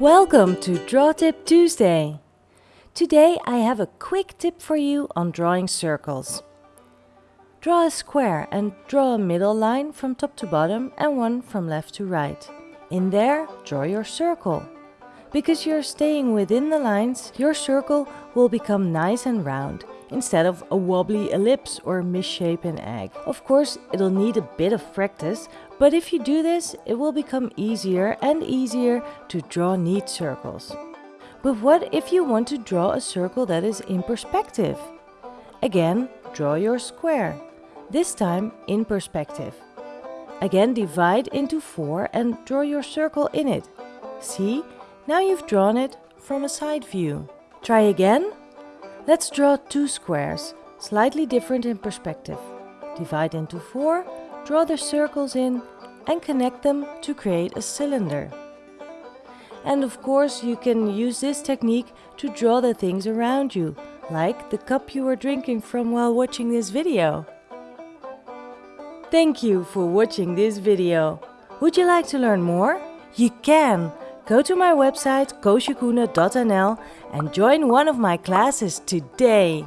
Welcome to Draw Tip Tuesday. Today I have a quick tip for you on drawing circles. Draw a square and draw a middle line from top to bottom and one from left to right. In there, draw your circle. Because you're staying within the lines, your circle will become nice and round instead of a wobbly ellipse or misshapen egg. Of course, it'll need a bit of practice, but if you do this, it will become easier and easier to draw neat circles. But what if you want to draw a circle that is in perspective? Again, draw your square, this time in perspective. Again divide into 4 and draw your circle in it. See, now you've drawn it from a side view. Try again. Let's draw two squares, slightly different in perspective. Divide into four, draw the circles in and connect them to create a cylinder. And of course you can use this technique to draw the things around you, like the cup you were drinking from while watching this video. Thank you for watching this video. Would you like to learn more? You can! Go to my website koosjekoene.nl and join one of my classes today.